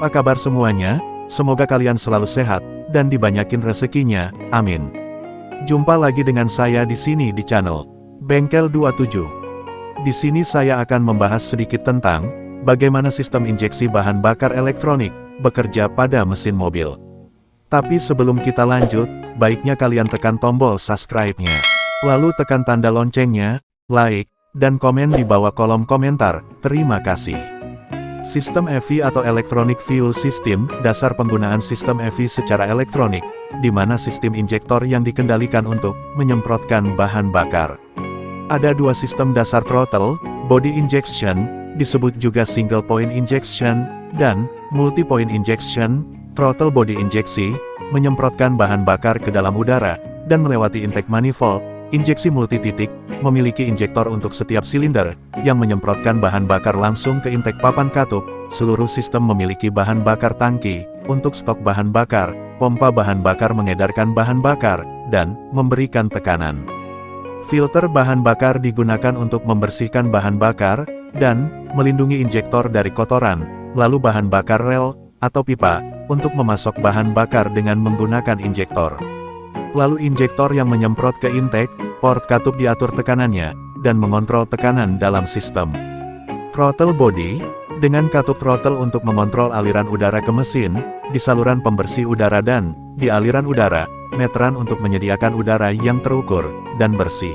Apa kabar semuanya? Semoga kalian selalu sehat, dan dibanyakin rezekinya, amin. Jumpa lagi dengan saya di sini di channel Bengkel 27. Di sini saya akan membahas sedikit tentang bagaimana sistem injeksi bahan bakar elektronik bekerja pada mesin mobil. Tapi sebelum kita lanjut, baiknya kalian tekan tombol subscribe-nya. Lalu tekan tanda loncengnya, like, dan komen di bawah kolom komentar. Terima kasih. Sistem EV atau Electronic Fuel System, dasar penggunaan sistem EV secara elektronik, di mana sistem injektor yang dikendalikan untuk menyemprotkan bahan bakar. Ada dua sistem dasar throttle, body injection, disebut juga single point injection, dan multi point injection, throttle body injeksi, menyemprotkan bahan bakar ke dalam udara, dan melewati intake manifold, Injeksi multi-titik, memiliki injektor untuk setiap silinder, yang menyemprotkan bahan bakar langsung ke intake papan katup, seluruh sistem memiliki bahan bakar tangki, untuk stok bahan bakar, pompa bahan bakar mengedarkan bahan bakar, dan memberikan tekanan. Filter bahan bakar digunakan untuk membersihkan bahan bakar, dan melindungi injektor dari kotoran, lalu bahan bakar rel, atau pipa, untuk memasok bahan bakar dengan menggunakan injektor. Lalu injektor yang menyemprot ke intake, port katup diatur tekanannya, dan mengontrol tekanan dalam sistem. Throttle body, dengan katup throttle untuk mengontrol aliran udara ke mesin, di saluran pembersih udara dan, di aliran udara, meteran untuk menyediakan udara yang terukur, dan bersih.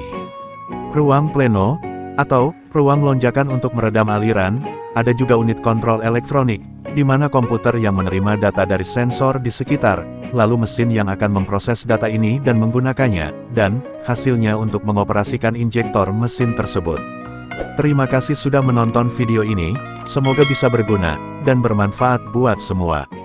Ruang pleno, atau, ruang lonjakan untuk meredam aliran, ada juga unit kontrol elektronik, di mana komputer yang menerima data dari sensor di sekitar, lalu mesin yang akan memproses data ini dan menggunakannya, dan hasilnya untuk mengoperasikan injektor mesin tersebut. Terima kasih sudah menonton video ini, semoga bisa berguna dan bermanfaat buat semua.